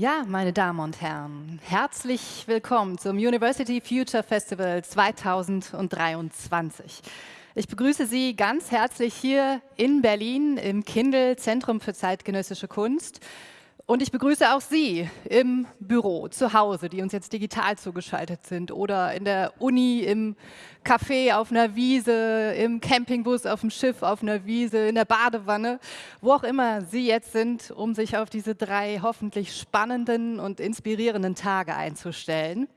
Ja, meine Damen und Herren, herzlich willkommen zum University Future Festival 2023. Ich begrüße Sie ganz herzlich hier in Berlin im Kindl Zentrum für zeitgenössische Kunst. Und ich begrüße auch Sie im Büro, zu Hause, die uns jetzt digital zugeschaltet sind oder in der Uni, im Café, auf einer Wiese, im Campingbus, auf dem Schiff, auf einer Wiese, in der Badewanne, wo auch immer Sie jetzt sind, um sich auf diese drei hoffentlich spannenden und inspirierenden Tage einzustellen.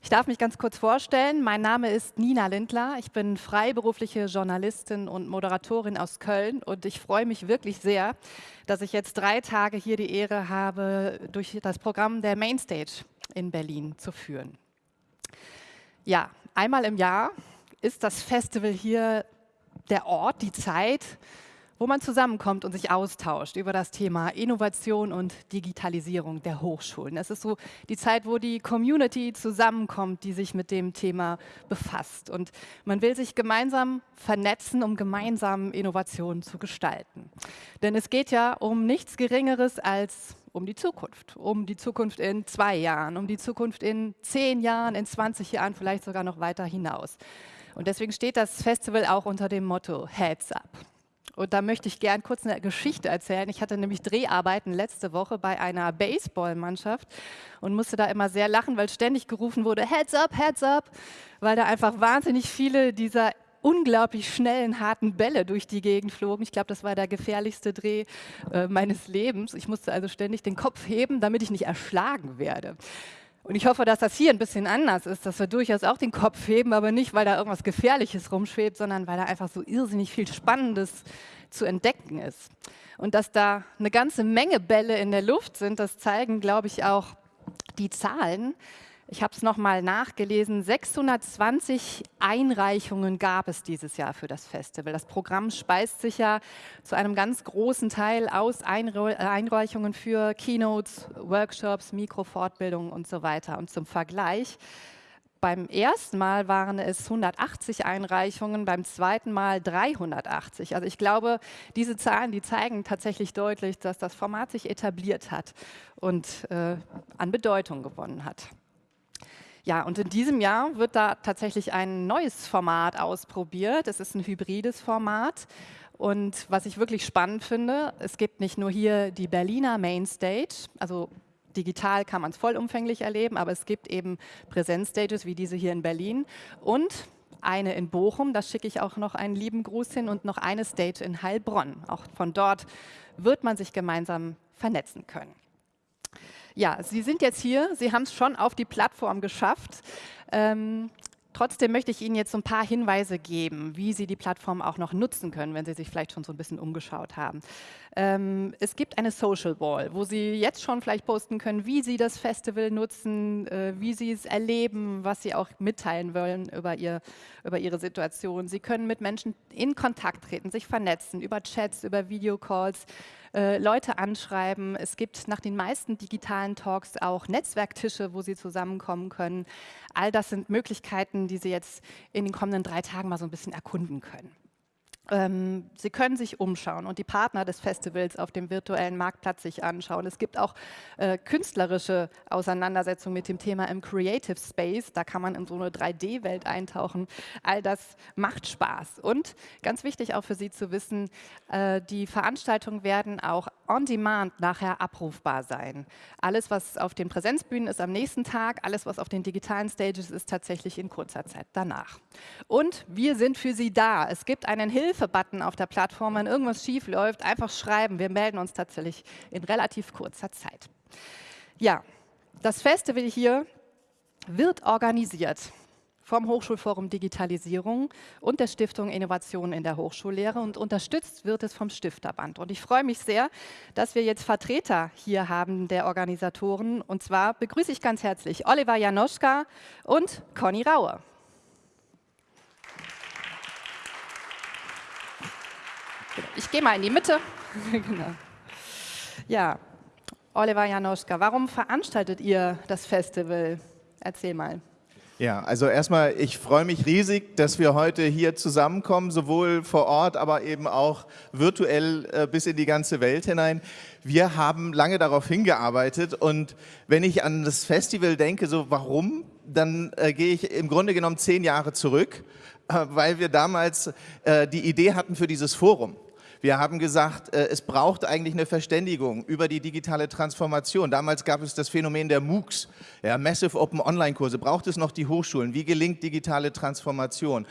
Ich darf mich ganz kurz vorstellen. Mein Name ist Nina Lindler. Ich bin freiberufliche Journalistin und Moderatorin aus Köln und ich freue mich wirklich sehr, dass ich jetzt drei Tage hier die Ehre habe, durch das Programm der Mainstage in Berlin zu führen. Ja, einmal im Jahr ist das Festival hier der Ort, die Zeit, wo man zusammenkommt und sich austauscht über das Thema Innovation und Digitalisierung der Hochschulen. Es ist so die Zeit, wo die Community zusammenkommt, die sich mit dem Thema befasst. Und man will sich gemeinsam vernetzen, um gemeinsam Innovationen zu gestalten. Denn es geht ja um nichts Geringeres als um die Zukunft, um die Zukunft in zwei Jahren, um die Zukunft in zehn Jahren, in 20 Jahren, vielleicht sogar noch weiter hinaus. Und deswegen steht das Festival auch unter dem Motto Heads Up. Und da möchte ich gern kurz eine Geschichte erzählen. Ich hatte nämlich Dreharbeiten letzte Woche bei einer Baseballmannschaft und musste da immer sehr lachen, weil ständig gerufen wurde, Heads up, Heads up, weil da einfach wahnsinnig viele dieser unglaublich schnellen, harten Bälle durch die Gegend flogen. Ich glaube, das war der gefährlichste Dreh äh, meines Lebens. Ich musste also ständig den Kopf heben, damit ich nicht erschlagen werde. Und ich hoffe, dass das hier ein bisschen anders ist, dass wir durchaus auch den Kopf heben, aber nicht, weil da irgendwas Gefährliches rumschwebt, sondern weil da einfach so irrsinnig viel Spannendes zu entdecken ist. Und dass da eine ganze Menge Bälle in der Luft sind, das zeigen, glaube ich, auch die Zahlen. Ich habe es nochmal nachgelesen, 620 Einreichungen gab es dieses Jahr für das Festival. Das Programm speist sich ja zu einem ganz großen Teil aus Einreichungen für Keynotes, Workshops, Mikrofortbildungen und so weiter. Und zum Vergleich, beim ersten Mal waren es 180 Einreichungen, beim zweiten Mal 380. Also ich glaube, diese Zahlen, die zeigen tatsächlich deutlich, dass das Format sich etabliert hat und äh, an Bedeutung gewonnen hat. Ja, und in diesem Jahr wird da tatsächlich ein neues Format ausprobiert. Es ist ein hybrides Format. Und was ich wirklich spannend finde, es gibt nicht nur hier die Berliner Mainstage, also digital kann man es vollumfänglich erleben, aber es gibt eben Präsenzstages wie diese hier in Berlin und eine in Bochum, da schicke ich auch noch einen lieben Gruß hin und noch eine Stage in Heilbronn. Auch von dort wird man sich gemeinsam vernetzen können. Ja, Sie sind jetzt hier, Sie haben es schon auf die Plattform geschafft. Ähm, Trotzdem möchte ich Ihnen jetzt so ein paar Hinweise geben, wie Sie die Plattform auch noch nutzen können, wenn Sie sich vielleicht schon so ein bisschen umgeschaut haben. Ähm, es gibt eine Social Wall, wo Sie jetzt schon vielleicht posten können, wie Sie das Festival nutzen, äh, wie Sie es erleben, was Sie auch mitteilen wollen über, ihr, über Ihre Situation. Sie können mit Menschen in Kontakt treten, sich vernetzen, über Chats, über Videocalls äh, Leute anschreiben. Es gibt nach den meisten digitalen Talks auch Netzwerktische, wo sie zusammenkommen können. All das sind Möglichkeiten, die Sie jetzt in den kommenden drei Tagen mal so ein bisschen erkunden können. Ähm, Sie können sich umschauen und die Partner des Festivals auf dem virtuellen Marktplatz sich anschauen. Es gibt auch äh, künstlerische Auseinandersetzungen mit dem Thema im Creative Space. Da kann man in so eine 3D-Welt eintauchen. All das macht Spaß. Und ganz wichtig auch für Sie zu wissen, äh, die Veranstaltungen werden auch on demand nachher abrufbar sein. Alles, was auf den Präsenzbühnen ist am nächsten Tag, alles, was auf den digitalen Stages ist, tatsächlich in kurzer Zeit danach. Und wir sind für Sie da. Es gibt einen Hilfe Hilfe-Button auf der Plattform, wenn irgendwas schief läuft, einfach schreiben. Wir melden uns tatsächlich in relativ kurzer Zeit. Ja, das Festival hier wird organisiert vom Hochschulforum Digitalisierung und der Stiftung Innovation in der Hochschullehre und unterstützt wird es vom Stifterband. Und ich freue mich sehr, dass wir jetzt Vertreter hier haben der Organisatoren. Und zwar begrüße ich ganz herzlich Oliver Janoschka und Conny Raue. Ich gehe mal in die Mitte. genau. Ja, Oliver Janoschka, warum veranstaltet ihr das Festival? Erzähl mal. Ja, also erstmal, ich freue mich riesig, dass wir heute hier zusammenkommen, sowohl vor Ort, aber eben auch virtuell äh, bis in die ganze Welt hinein. Wir haben lange darauf hingearbeitet und wenn ich an das Festival denke, so warum, dann äh, gehe ich im Grunde genommen zehn Jahre zurück, äh, weil wir damals äh, die Idee hatten für dieses Forum. Wir haben gesagt, äh, es braucht eigentlich eine Verständigung über die digitale Transformation. Damals gab es das Phänomen der MOOCs, ja, Massive Open Online-Kurse. Braucht es noch die Hochschulen? Wie gelingt digitale Transformation?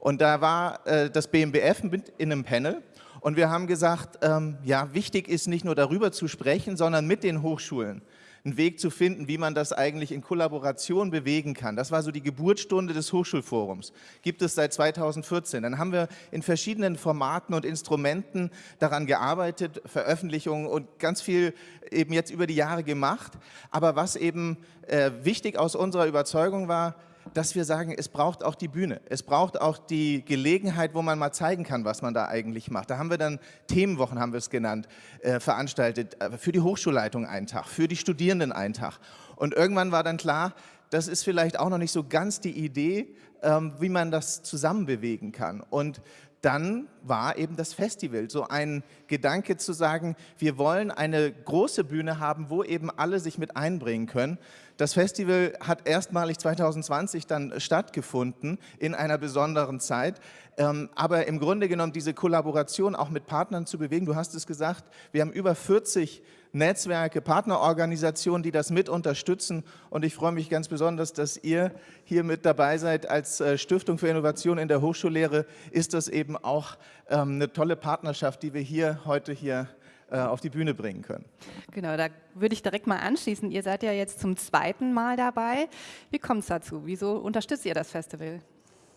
Und da war äh, das BMBF in einem Panel und wir haben gesagt, ähm, ja, wichtig ist nicht nur darüber zu sprechen, sondern mit den Hochschulen einen Weg zu finden, wie man das eigentlich in Kollaboration bewegen kann. Das war so die Geburtsstunde des Hochschulforums. Gibt es seit 2014. Dann haben wir in verschiedenen Formaten und Instrumenten daran gearbeitet, Veröffentlichungen und ganz viel eben jetzt über die Jahre gemacht. Aber was eben äh, wichtig aus unserer Überzeugung war, dass wir sagen, es braucht auch die Bühne. Es braucht auch die Gelegenheit, wo man mal zeigen kann, was man da eigentlich macht. Da haben wir dann Themenwochen, haben wir es genannt, äh, veranstaltet. Äh, für die Hochschulleitung einen Tag, für die Studierenden einen Tag. Und irgendwann war dann klar, das ist vielleicht auch noch nicht so ganz die Idee, ähm, wie man das zusammen bewegen kann. Und dann war eben das Festival so ein Gedanke zu sagen, wir wollen eine große Bühne haben, wo eben alle sich mit einbringen können. Das Festival hat erstmalig 2020 dann stattgefunden in einer besonderen Zeit. Ähm, aber im Grunde genommen diese Kollaboration auch mit Partnern zu bewegen, du hast es gesagt, wir haben über 40 Netzwerke, Partnerorganisationen, die das mit unterstützen und ich freue mich ganz besonders, dass ihr hier mit dabei seid als äh, Stiftung für Innovation in der Hochschullehre, ist das eben auch ähm, eine tolle Partnerschaft, die wir hier heute hier äh, auf die Bühne bringen können. Genau, da würde ich direkt mal anschließen. Ihr seid ja jetzt zum zweiten Mal dabei. Wie kommt es dazu? Wieso unterstützt ihr das Festival?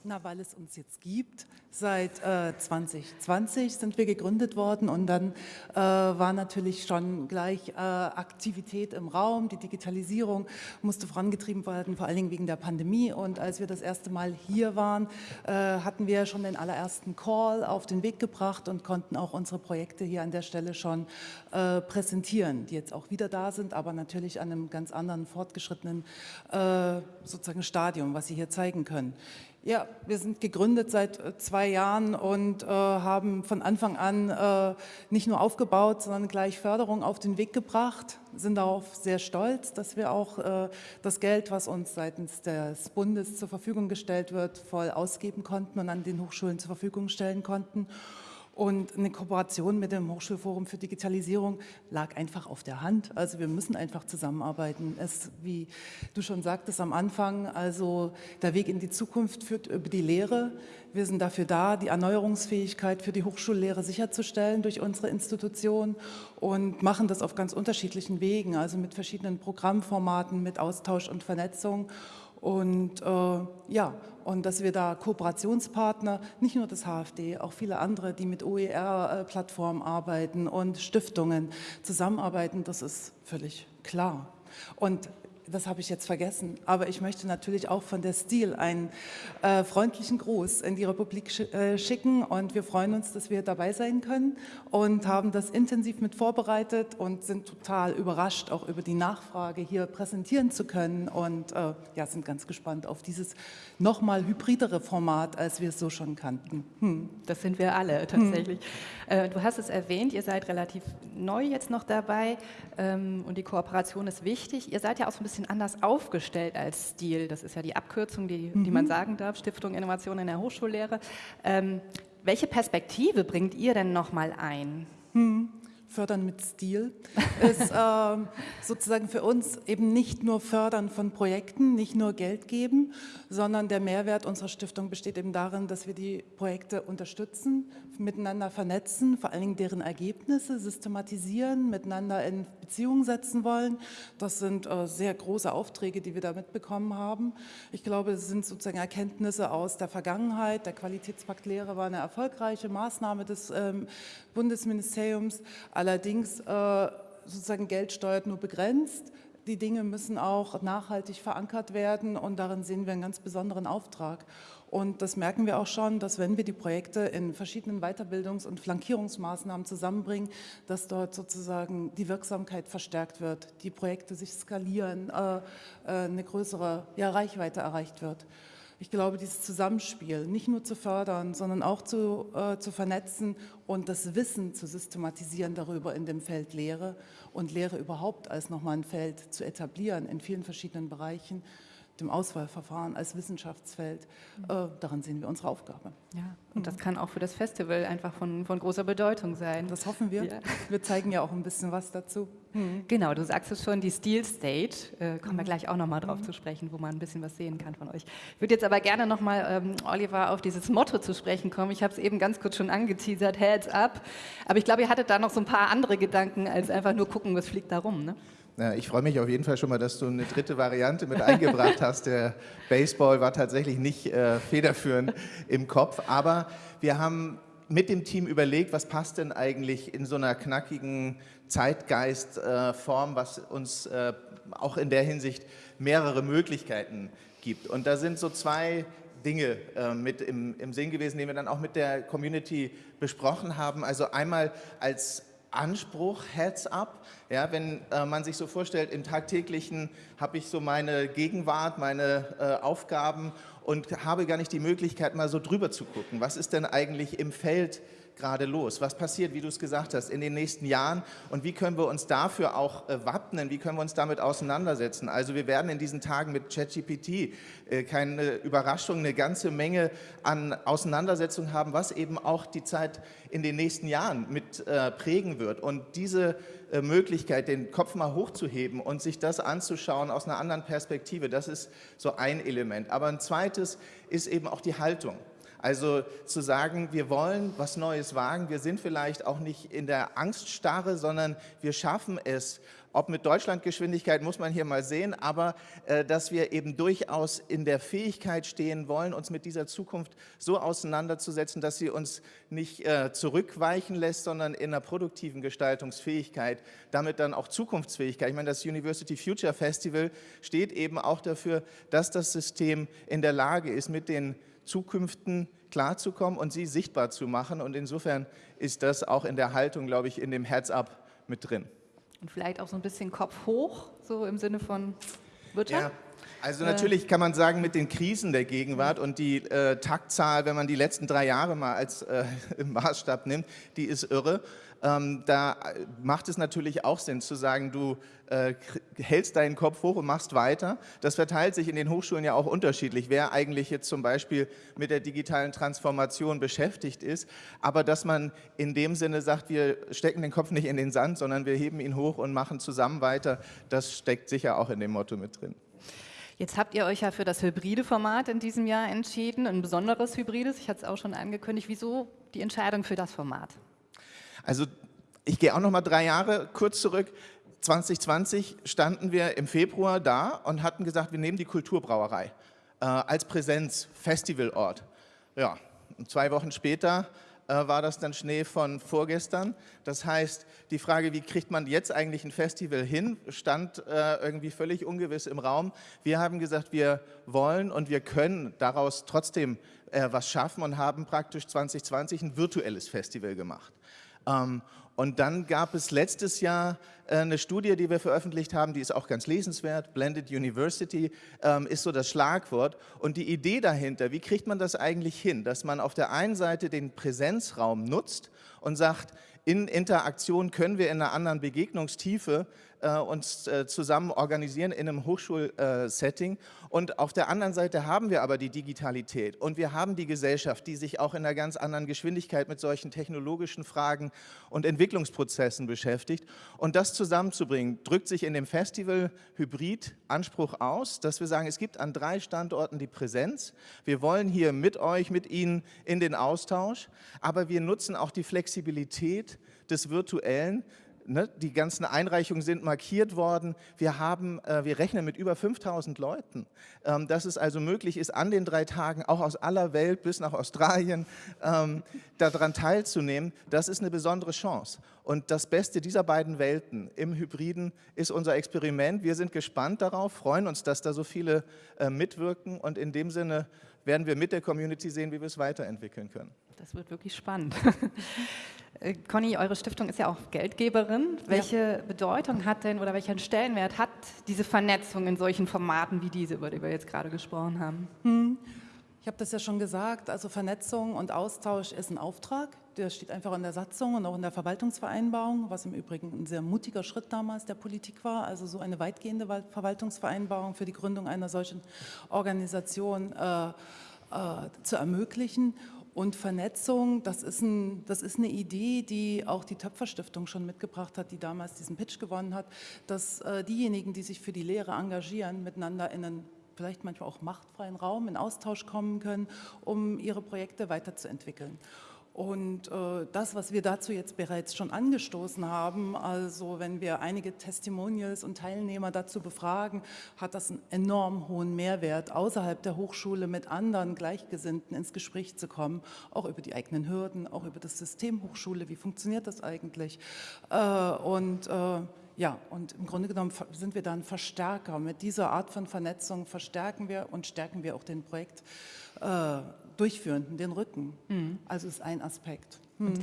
Na, weil es uns jetzt gibt. Seit äh, 2020 sind wir gegründet worden und dann äh, war natürlich schon gleich äh, Aktivität im Raum. Die Digitalisierung musste vorangetrieben werden, vor allen Dingen wegen der Pandemie. Und als wir das erste Mal hier waren, äh, hatten wir schon den allerersten Call auf den Weg gebracht und konnten auch unsere Projekte hier an der Stelle schon äh, präsentieren, die jetzt auch wieder da sind, aber natürlich an einem ganz anderen fortgeschrittenen äh, sozusagen Stadium, was Sie hier zeigen können. Ja, wir sind gegründet seit äh, zwei Jahren und äh, haben von Anfang an äh, nicht nur aufgebaut, sondern gleich Förderung auf den Weg gebracht. Sind darauf sehr stolz, dass wir auch äh, das Geld, was uns seitens des Bundes zur Verfügung gestellt wird, voll ausgeben konnten und an den Hochschulen zur Verfügung stellen konnten. Und eine Kooperation mit dem Hochschulforum für Digitalisierung lag einfach auf der Hand. Also wir müssen einfach zusammenarbeiten. Es, wie du schon sagtest am Anfang, also der Weg in die Zukunft führt über die Lehre. Wir sind dafür da, die Erneuerungsfähigkeit für die Hochschullehre sicherzustellen durch unsere Institution und machen das auf ganz unterschiedlichen Wegen, also mit verschiedenen Programmformaten, mit Austausch und Vernetzung. Und äh, ja, und dass wir da Kooperationspartner, nicht nur das HFD, auch viele andere, die mit OER-Plattformen arbeiten und Stiftungen zusammenarbeiten, das ist völlig klar. Und das habe ich jetzt vergessen, aber ich möchte natürlich auch von der Stil einen äh, freundlichen Gruß in die Republik sch äh, schicken und wir freuen uns, dass wir dabei sein können und haben das intensiv mit vorbereitet und sind total überrascht, auch über die Nachfrage hier präsentieren zu können und äh, ja, sind ganz gespannt auf dieses nochmal hybridere Format, als wir es so schon kannten. Hm. Das sind wir alle tatsächlich. Hm. du hast es erwähnt, ihr seid relativ neu jetzt noch dabei ähm, und die Kooperation ist wichtig. Ihr seid ja auch so ein bisschen bisschen anders aufgestellt als Stil. Das ist ja die Abkürzung, die, mhm. die man sagen darf, Stiftung Innovation in der Hochschullehre. Ähm, welche Perspektive bringt ihr denn nochmal ein? Mhm. Fördern mit Stil ist äh, sozusagen für uns eben nicht nur Fördern von Projekten, nicht nur Geld geben, sondern der Mehrwert unserer Stiftung besteht eben darin, dass wir die Projekte unterstützen, miteinander vernetzen, vor allen Dingen deren Ergebnisse systematisieren, miteinander in Beziehung setzen wollen. Das sind äh, sehr große Aufträge, die wir da mitbekommen haben. Ich glaube, es sind sozusagen Erkenntnisse aus der Vergangenheit. Der Qualitätspakt Lehre war eine erfolgreiche Maßnahme des ähm, Bundesministeriums. Allerdings äh, sozusagen Geld steuert nur begrenzt die Dinge müssen auch nachhaltig verankert werden und darin sehen wir einen ganz besonderen Auftrag. Und das merken wir auch schon, dass wenn wir die Projekte in verschiedenen Weiterbildungs- und Flankierungsmaßnahmen zusammenbringen, dass dort sozusagen die Wirksamkeit verstärkt wird, die Projekte sich skalieren, äh, äh, eine größere Reichweite erreicht wird. Ich glaube, dieses Zusammenspiel nicht nur zu fördern, sondern auch zu, äh, zu vernetzen und das Wissen zu systematisieren darüber in dem Feld Lehre und Lehre überhaupt als nochmal ein Feld zu etablieren in vielen verschiedenen Bereichen, dem Auswahlverfahren als Wissenschaftsfeld. Äh, daran sehen wir unsere Aufgabe. Ja, und das kann auch für das Festival einfach von, von großer Bedeutung sein. Das hoffen wir. Ja. Wir zeigen ja auch ein bisschen was dazu. Mhm. Genau, du sagst es schon, die Steel State, äh, kommen wir mhm. gleich auch nochmal drauf mhm. zu sprechen, wo man ein bisschen was sehen kann von euch. Ich würde jetzt aber gerne nochmal, ähm, Oliver, auf dieses Motto zu sprechen kommen. Ich habe es eben ganz kurz schon angeteasert, Heads up. Aber ich glaube, ihr hattet da noch so ein paar andere Gedanken, als einfach nur gucken, was fliegt da rum. Ne? Ich freue mich auf jeden Fall schon mal, dass du eine dritte Variante mit eingebracht hast. Der Baseball war tatsächlich nicht äh, federführend im Kopf, aber wir haben mit dem Team überlegt, was passt denn eigentlich in so einer knackigen Zeitgeistform, äh, was uns äh, auch in der Hinsicht mehrere Möglichkeiten gibt. Und da sind so zwei Dinge äh, mit im, im Sinn gewesen, die wir dann auch mit der Community besprochen haben. Also einmal als Anspruch, Heads up. Ja, wenn äh, man sich so vorstellt, im Tagtäglichen habe ich so meine Gegenwart, meine äh, Aufgaben und habe gar nicht die Möglichkeit, mal so drüber zu gucken. Was ist denn eigentlich im Feld gerade los? Was passiert, wie du es gesagt hast, in den nächsten Jahren und wie können wir uns dafür auch äh, wappnen? Wie können wir uns damit auseinandersetzen? Also wir werden in diesen Tagen mit ChatGPT äh, keine Überraschung, eine ganze Menge an Auseinandersetzungen haben, was eben auch die Zeit in den nächsten Jahren mit äh, prägen wird. Und diese äh, Möglichkeit, den Kopf mal hochzuheben und sich das anzuschauen aus einer anderen Perspektive, das ist so ein Element. Aber ein zweites ist eben auch die Haltung. Also zu sagen, wir wollen was Neues wagen, wir sind vielleicht auch nicht in der Angststarre, sondern wir schaffen es, ob mit Deutschlandgeschwindigkeit muss man hier mal sehen, aber äh, dass wir eben durchaus in der Fähigkeit stehen wollen, uns mit dieser Zukunft so auseinanderzusetzen, dass sie uns nicht äh, zurückweichen lässt, sondern in einer produktiven Gestaltungsfähigkeit, damit dann auch Zukunftsfähigkeit. Ich meine, das University Future Festival steht eben auch dafür, dass das System in der Lage ist, mit den Zukünften klarzukommen und sie sichtbar zu machen. Und insofern ist das auch in der Haltung, glaube ich, in dem Heads-up mit drin. Und vielleicht auch so ein bisschen Kopf hoch, so im Sinne von Wirtschaft? Ja. Also natürlich kann man sagen, mit den Krisen der Gegenwart und die äh, Taktzahl, wenn man die letzten drei Jahre mal als äh, Maßstab nimmt, die ist irre. Ähm, da macht es natürlich auch Sinn zu sagen, du äh, hältst deinen Kopf hoch und machst weiter. Das verteilt sich in den Hochschulen ja auch unterschiedlich, wer eigentlich jetzt zum Beispiel mit der digitalen Transformation beschäftigt ist. Aber dass man in dem Sinne sagt, wir stecken den Kopf nicht in den Sand, sondern wir heben ihn hoch und machen zusammen weiter, das steckt sicher auch in dem Motto mit drin. Jetzt habt ihr euch ja für das hybride Format in diesem Jahr entschieden, ein besonderes hybrides, ich hatte es auch schon angekündigt. Wieso die Entscheidung für das Format? Also ich gehe auch noch mal drei Jahre kurz zurück. 2020 standen wir im Februar da und hatten gesagt, wir nehmen die Kulturbrauerei äh, als Präsenz, Festivalort. Ja, zwei Wochen später äh, war das dann Schnee von vorgestern. Das heißt, die Frage, wie kriegt man jetzt eigentlich ein Festival hin, stand äh, irgendwie völlig ungewiss im Raum. Wir haben gesagt, wir wollen und wir können daraus trotzdem äh, was schaffen und haben praktisch 2020 ein virtuelles Festival gemacht. Ähm, und dann gab es letztes Jahr äh, eine Studie, die wir veröffentlicht haben, die ist auch ganz lesenswert. Blended University ähm, ist so das Schlagwort. Und die Idee dahinter, wie kriegt man das eigentlich hin, dass man auf der einen Seite den Präsenzraum nutzt und sagt, in Interaktion können wir in einer anderen Begegnungstiefe äh, uns äh, zusammen organisieren in einem Hochschulsetting. Und auf der anderen Seite haben wir aber die Digitalität und wir haben die Gesellschaft, die sich auch in einer ganz anderen Geschwindigkeit mit solchen technologischen Fragen und Entwicklungsprozessen beschäftigt. Und das zusammenzubringen, drückt sich in dem Festival Hybrid Anspruch aus, dass wir sagen, es gibt an drei Standorten die Präsenz. Wir wollen hier mit euch, mit Ihnen in den Austausch, aber wir nutzen auch die Flexibilität des Virtuellen, Ne, die ganzen Einreichungen sind markiert worden. Wir, haben, äh, wir rechnen mit über 5000 Leuten. Ähm, dass es also möglich ist, an den drei Tagen auch aus aller Welt bis nach Australien ähm, daran teilzunehmen, das ist eine besondere Chance. Und das Beste dieser beiden Welten im Hybriden ist unser Experiment. Wir sind gespannt darauf, freuen uns, dass da so viele äh, mitwirken und in dem Sinne werden wir mit der Community sehen, wie wir es weiterentwickeln können. Das wird wirklich spannend. Äh, Conny, eure Stiftung ist ja auch Geldgeberin. Welche ja. Bedeutung hat denn oder welchen Stellenwert hat diese Vernetzung in solchen Formaten wie diese, über die wir jetzt gerade gesprochen haben? Hm. Ich habe das ja schon gesagt, also Vernetzung und Austausch ist ein Auftrag. Der steht einfach in der Satzung und auch in der Verwaltungsvereinbarung, was im Übrigen ein sehr mutiger Schritt damals der Politik war, also so eine weitgehende Verwaltungsvereinbarung für die Gründung einer solchen Organisation äh, äh, zu ermöglichen. Und Vernetzung, das ist, ein, das ist, eine Idee, die auch die Töpferstiftung schon mitgebracht hat, die damals diesen Pitch gewonnen hat, dass äh, diejenigen, die sich für die Lehre engagieren, miteinander in einen vielleicht manchmal auch machtfreien Raum in Austausch kommen können, um ihre Projekte weiterzuentwickeln. Und äh, das, was wir dazu jetzt bereits schon angestoßen haben, also wenn wir einige Testimonials und Teilnehmer dazu befragen, hat das einen enorm hohen Mehrwert, außerhalb der Hochschule mit anderen Gleichgesinnten ins Gespräch zu kommen, auch über die eigenen Hürden, auch über das System Hochschule, wie funktioniert das eigentlich? Äh, und äh, ja, und im Grunde genommen sind wir dann Verstärker. Mit dieser Art von Vernetzung verstärken wir und stärken wir auch den Projekt äh, Durchführenden, den Rücken. Mhm. Also ist ein Aspekt. Mhm.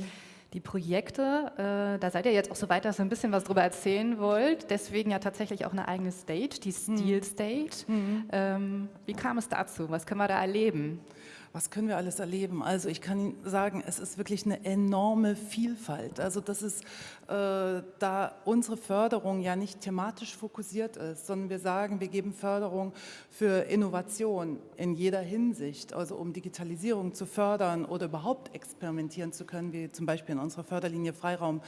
Die Projekte, äh, da seid ihr jetzt auch so weit, dass ihr ein bisschen was darüber erzählen wollt. Deswegen ja tatsächlich auch eine eigene Stage, die mhm. Steel Stage. Mhm. Ähm, wie kam es dazu? Was können wir da erleben? Was können wir alles erleben? Also ich kann Ihnen sagen, es ist wirklich eine enorme Vielfalt. Also das ist, äh, da unsere Förderung ja nicht thematisch fokussiert ist, sondern wir sagen, wir geben Förderung für Innovation in jeder Hinsicht, also um Digitalisierung zu fördern oder überhaupt experimentieren zu können, wie zum Beispiel in unserer Förderlinie Freiraum.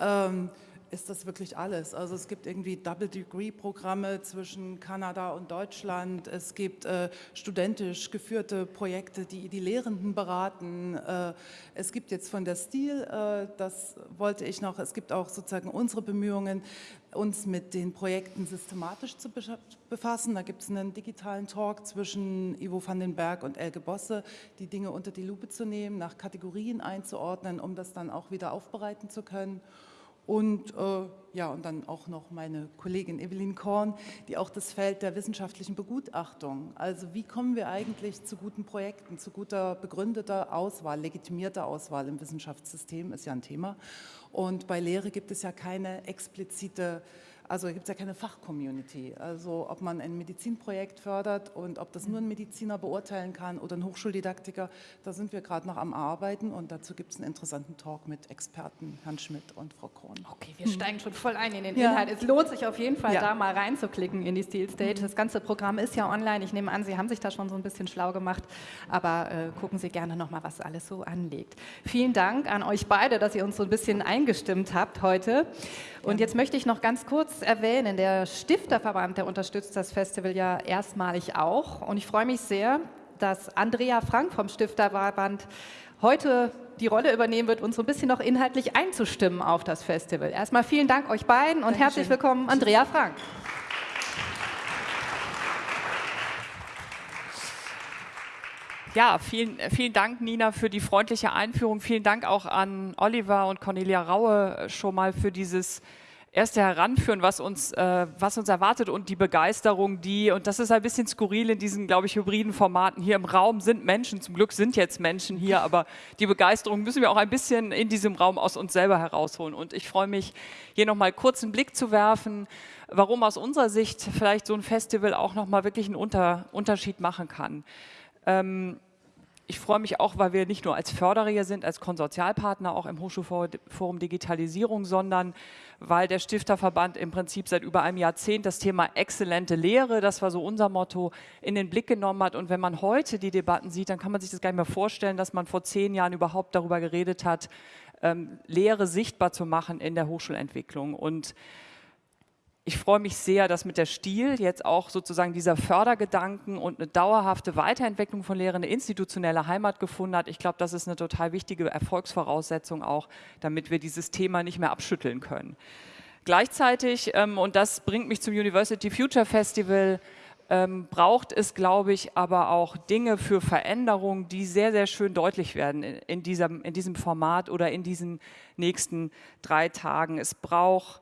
Ähm, ist das wirklich alles. Also es gibt irgendwie Double-Degree-Programme zwischen Kanada und Deutschland. Es gibt äh, studentisch geführte Projekte, die die Lehrenden beraten. Äh, es gibt jetzt von der Stil, äh, das wollte ich noch, es gibt auch sozusagen unsere Bemühungen, uns mit den Projekten systematisch zu befassen. Da gibt es einen digitalen Talk zwischen Ivo van den Berg und Elke Bosse, die Dinge unter die Lupe zu nehmen, nach Kategorien einzuordnen, um das dann auch wieder aufbereiten zu können. Und äh, ja, und dann auch noch meine Kollegin Evelyn Korn, die auch das Feld der wissenschaftlichen Begutachtung, also wie kommen wir eigentlich zu guten Projekten, zu guter begründeter Auswahl, legitimierter Auswahl im Wissenschaftssystem ist ja ein Thema. Und bei Lehre gibt es ja keine explizite also gibt es ja keine Fachcommunity. Also ob man ein Medizinprojekt fördert und ob das nur ein Mediziner beurteilen kann oder ein Hochschuldidaktiker, da sind wir gerade noch am Arbeiten und dazu gibt es einen interessanten Talk mit Experten, Herrn Schmidt und Frau Krohn. Okay, wir hm. steigen schon voll ein in den ja. Inhalt. Es lohnt sich auf jeden Fall, ja. da mal reinzuklicken in die Steel Stage. Mhm. Das ganze Programm ist ja online. Ich nehme an, Sie haben sich da schon so ein bisschen schlau gemacht, aber äh, gucken Sie gerne nochmal, was alles so anlegt. Vielen Dank an euch beide, dass ihr uns so ein bisschen eingestimmt habt heute. Und jetzt möchte ich noch ganz kurz erwähnen, der Stifterverband, der unterstützt das Festival ja erstmalig auch. Und ich freue mich sehr, dass Andrea Frank vom Stifterverband heute die Rolle übernehmen wird, uns so ein bisschen noch inhaltlich einzustimmen auf das Festival. Erstmal vielen Dank euch beiden und Dankeschön. herzlich willkommen, Andrea Frank. Ja, vielen, vielen Dank, Nina, für die freundliche Einführung. Vielen Dank auch an Oliver und Cornelia Raue schon mal für dieses erste Heranführen, was uns, äh, was uns erwartet und die Begeisterung, die, und das ist ein bisschen skurril in diesen, glaube ich, hybriden Formaten. Hier im Raum sind Menschen, zum Glück sind jetzt Menschen hier, aber die Begeisterung müssen wir auch ein bisschen in diesem Raum aus uns selber herausholen. Und ich freue mich, hier nochmal kurz einen Blick zu werfen, warum aus unserer Sicht vielleicht so ein Festival auch nochmal wirklich einen Unter Unterschied machen kann. Ähm, ich freue mich auch, weil wir nicht nur als Förderer hier sind, als Konsortialpartner auch im Hochschulforum Digitalisierung, sondern weil der Stifterverband im Prinzip seit über einem Jahrzehnt das Thema exzellente Lehre, das war so unser Motto, in den Blick genommen hat. Und wenn man heute die Debatten sieht, dann kann man sich das gar nicht mehr vorstellen, dass man vor zehn Jahren überhaupt darüber geredet hat, ähm, Lehre sichtbar zu machen in der Hochschulentwicklung. Und ich freue mich sehr, dass mit der Stil jetzt auch sozusagen dieser Fördergedanken und eine dauerhafte Weiterentwicklung von Lehren eine institutionelle Heimat gefunden hat. Ich glaube, das ist eine total wichtige Erfolgsvoraussetzung auch, damit wir dieses Thema nicht mehr abschütteln können. Gleichzeitig, ähm, und das bringt mich zum University Future Festival, ähm, braucht es, glaube ich, aber auch Dinge für Veränderung, die sehr, sehr schön deutlich werden in, in, diesem, in diesem Format oder in diesen nächsten drei Tagen. Es braucht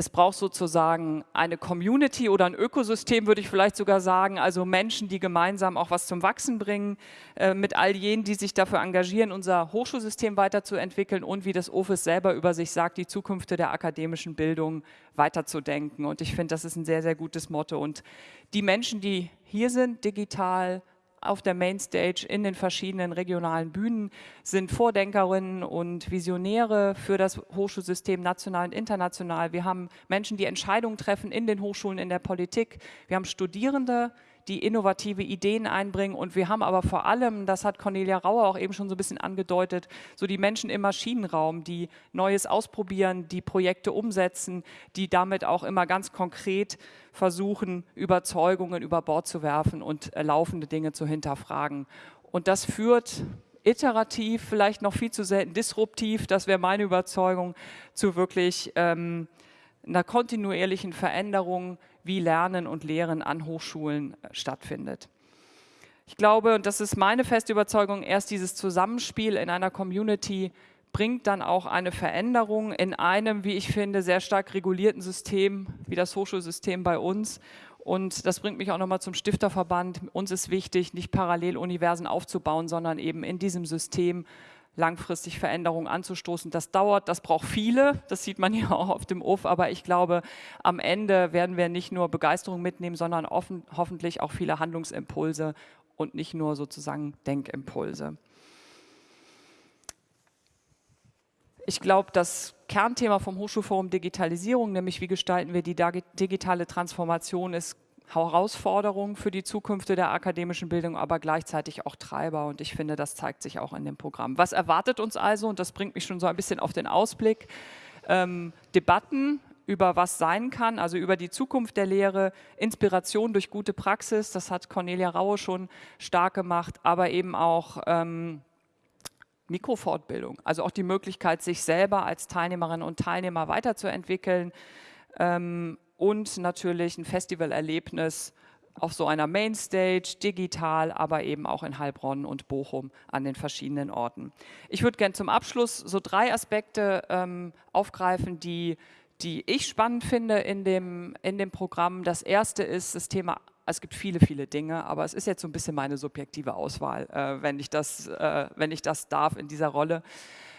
es braucht sozusagen eine Community oder ein Ökosystem, würde ich vielleicht sogar sagen, also Menschen, die gemeinsam auch was zum Wachsen bringen, äh, mit all jenen, die sich dafür engagieren, unser Hochschulsystem weiterzuentwickeln und wie das OFIS selber über sich sagt, die Zukunft der akademischen Bildung weiterzudenken. Und ich finde, das ist ein sehr, sehr gutes Motto. Und die Menschen, die hier sind, digital, auf der Mainstage in den verschiedenen regionalen Bühnen sind Vordenkerinnen und Visionäre für das Hochschulsystem national und international. Wir haben Menschen, die Entscheidungen treffen in den Hochschulen, in der Politik. Wir haben Studierende, die innovative Ideen einbringen. Und wir haben aber vor allem, das hat Cornelia Rauer auch eben schon so ein bisschen angedeutet, so die Menschen im Maschinenraum, die Neues ausprobieren, die Projekte umsetzen, die damit auch immer ganz konkret versuchen, Überzeugungen über Bord zu werfen und äh, laufende Dinge zu hinterfragen. Und das führt iterativ, vielleicht noch viel zu selten disruptiv, das wäre meine Überzeugung, zu wirklich ähm, einer kontinuierlichen Veränderung wie Lernen und Lehren an Hochschulen äh, stattfindet. Ich glaube, und das ist meine feste Überzeugung, erst dieses Zusammenspiel in einer Community bringt dann auch eine Veränderung in einem, wie ich finde, sehr stark regulierten System, wie das Hochschulsystem bei uns. Und das bringt mich auch nochmal zum Stifterverband. Uns ist wichtig, nicht Paralleluniversen aufzubauen, sondern eben in diesem System langfristig Veränderungen anzustoßen. Das dauert, das braucht viele, das sieht man ja auch auf dem UF, aber ich glaube, am Ende werden wir nicht nur Begeisterung mitnehmen, sondern offen, hoffentlich auch viele Handlungsimpulse und nicht nur sozusagen Denkimpulse. Ich glaube, das Kernthema vom Hochschulforum Digitalisierung, nämlich wie gestalten wir die digitale Transformation, ist Herausforderung für die Zukunft der akademischen Bildung, aber gleichzeitig auch Treiber. Und ich finde, das zeigt sich auch in dem Programm. Was erwartet uns also? Und das bringt mich schon so ein bisschen auf den Ausblick. Ähm, Debatten über was sein kann, also über die Zukunft der Lehre, Inspiration durch gute Praxis, das hat Cornelia Raue schon stark gemacht, aber eben auch ähm, Mikrofortbildung, also auch die Möglichkeit, sich selber als Teilnehmerinnen und Teilnehmer weiterzuentwickeln, ähm, und natürlich ein Festivalerlebnis auf so einer Mainstage, digital, aber eben auch in Heilbronn und Bochum an den verschiedenen Orten. Ich würde gerne zum Abschluss so drei Aspekte ähm, aufgreifen, die, die ich spannend finde in dem, in dem Programm. Das erste ist das Thema es gibt viele, viele Dinge, aber es ist jetzt so ein bisschen meine subjektive Auswahl, äh, wenn, ich das, äh, wenn ich das darf in dieser Rolle.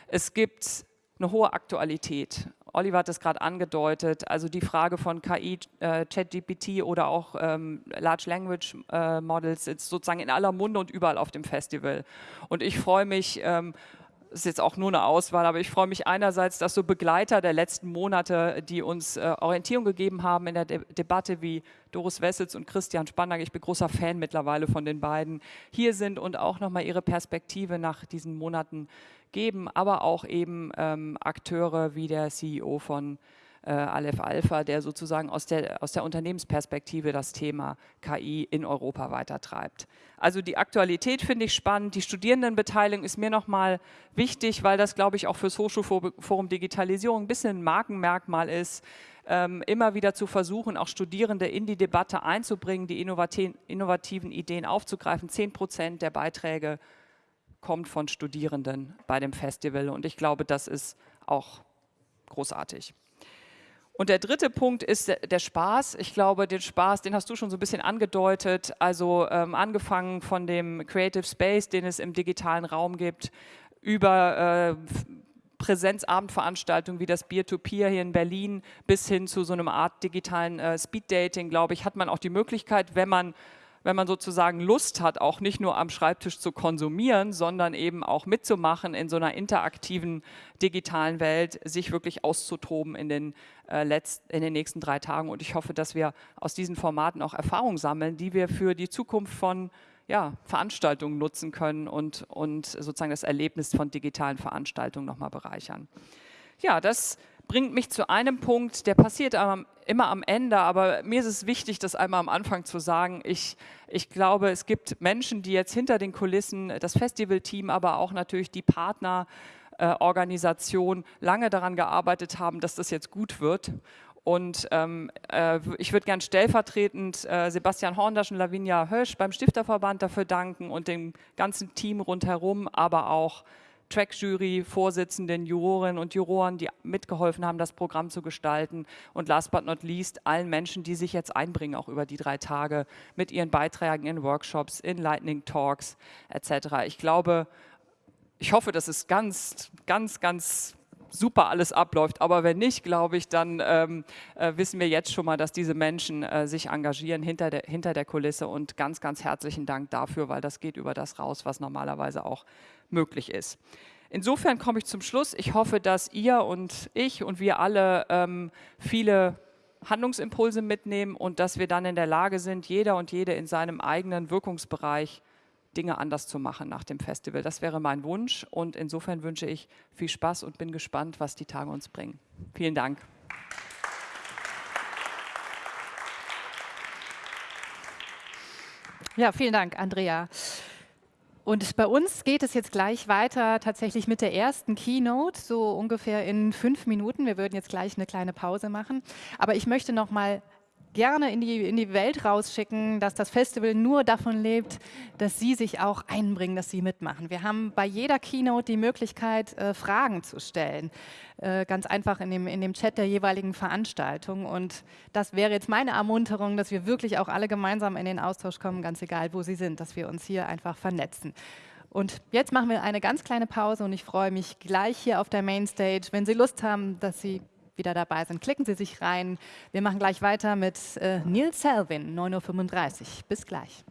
Es gibt eine hohe Aktualität Oliver hat es gerade angedeutet, also die Frage von KI, äh, ChatGPT oder auch ähm, Large Language äh, Models ist sozusagen in aller Munde und überall auf dem Festival. Und ich freue mich, ähm, ist jetzt auch nur eine Auswahl, aber ich freue mich einerseits, dass so Begleiter der letzten Monate, die uns äh, Orientierung gegeben haben in der De Debatte wie Doris Wessels und Christian Spannack, ich bin großer Fan mittlerweile von den beiden, hier sind und auch nochmal ihre Perspektive nach diesen Monaten geben, aber auch eben ähm, Akteure wie der CEO von äh, Aleph Alpha, der sozusagen aus der, aus der Unternehmensperspektive das Thema KI in Europa weitertreibt. Also die Aktualität finde ich spannend, die Studierendenbeteiligung ist mir nochmal wichtig, weil das, glaube ich, auch fürs Hochschulforum Digitalisierung ein bisschen ein Markenmerkmal ist, ähm, immer wieder zu versuchen, auch Studierende in die Debatte einzubringen, die innovativen Ideen aufzugreifen. Zehn Prozent der Beiträge kommt von Studierenden bei dem Festival und ich glaube, das ist auch großartig. Und der dritte Punkt ist der Spaß. Ich glaube, den Spaß, den hast du schon so ein bisschen angedeutet. Also ähm, angefangen von dem Creative Space, den es im digitalen Raum gibt, über äh, Präsenzabendveranstaltungen wie das Peer-to-Peer -Peer hier in Berlin bis hin zu so einer Art digitalen äh, Speed-Dating, glaube ich, hat man auch die Möglichkeit, wenn man wenn man sozusagen Lust hat, auch nicht nur am Schreibtisch zu konsumieren, sondern eben auch mitzumachen in so einer interaktiven digitalen Welt, sich wirklich auszutoben in den, äh, letzt, in den nächsten drei Tagen. Und ich hoffe, dass wir aus diesen Formaten auch Erfahrungen sammeln, die wir für die Zukunft von ja, Veranstaltungen nutzen können und, und sozusagen das Erlebnis von digitalen Veranstaltungen nochmal bereichern. Ja, das bringt mich zu einem Punkt, der passiert immer am Ende, aber mir ist es wichtig, das einmal am Anfang zu sagen. Ich, ich glaube, es gibt Menschen, die jetzt hinter den Kulissen, das Festivalteam, aber auch natürlich die Partnerorganisation lange daran gearbeitet haben, dass das jetzt gut wird. Und ähm, äh, ich würde gern stellvertretend äh, Sebastian Horndasch und Lavinia Hösch beim Stifterverband dafür danken und dem ganzen Team rundherum, aber auch Track-Jury, Vorsitzenden, Jurorinnen und Juroren, die mitgeholfen haben, das Programm zu gestalten. Und last but not least, allen Menschen, die sich jetzt einbringen, auch über die drei Tage, mit ihren Beiträgen in Workshops, in Lightning Talks etc. Ich glaube, ich hoffe, dass es ganz, ganz, ganz super alles abläuft. Aber wenn nicht, glaube ich, dann ähm, äh, wissen wir jetzt schon mal, dass diese Menschen äh, sich engagieren hinter der, hinter der Kulisse. Und ganz, ganz herzlichen Dank dafür, weil das geht über das raus, was normalerweise auch möglich ist. Insofern komme ich zum Schluss. Ich hoffe, dass ihr und ich und wir alle ähm, viele Handlungsimpulse mitnehmen und dass wir dann in der Lage sind, jeder und jede in seinem eigenen Wirkungsbereich Dinge anders zu machen nach dem Festival. Das wäre mein Wunsch und insofern wünsche ich viel Spaß und bin gespannt, was die Tage uns bringen. Vielen Dank. Ja, vielen Dank, Andrea. Und bei uns geht es jetzt gleich weiter, tatsächlich mit der ersten Keynote, so ungefähr in fünf Minuten. Wir würden jetzt gleich eine kleine Pause machen. Aber ich möchte noch mal gerne in die, in die Welt rausschicken, dass das Festival nur davon lebt, dass Sie sich auch einbringen, dass Sie mitmachen. Wir haben bei jeder Keynote die Möglichkeit, äh, Fragen zu stellen. Äh, ganz einfach in dem, in dem Chat der jeweiligen Veranstaltung. Und das wäre jetzt meine Ermunterung, dass wir wirklich auch alle gemeinsam in den Austausch kommen, ganz egal, wo Sie sind, dass wir uns hier einfach vernetzen. Und jetzt machen wir eine ganz kleine Pause und ich freue mich gleich hier auf der Mainstage, wenn Sie Lust haben, dass Sie wieder dabei sind. Klicken Sie sich rein. Wir machen gleich weiter mit äh, Neil Selvin, 9.35 Uhr. Bis gleich.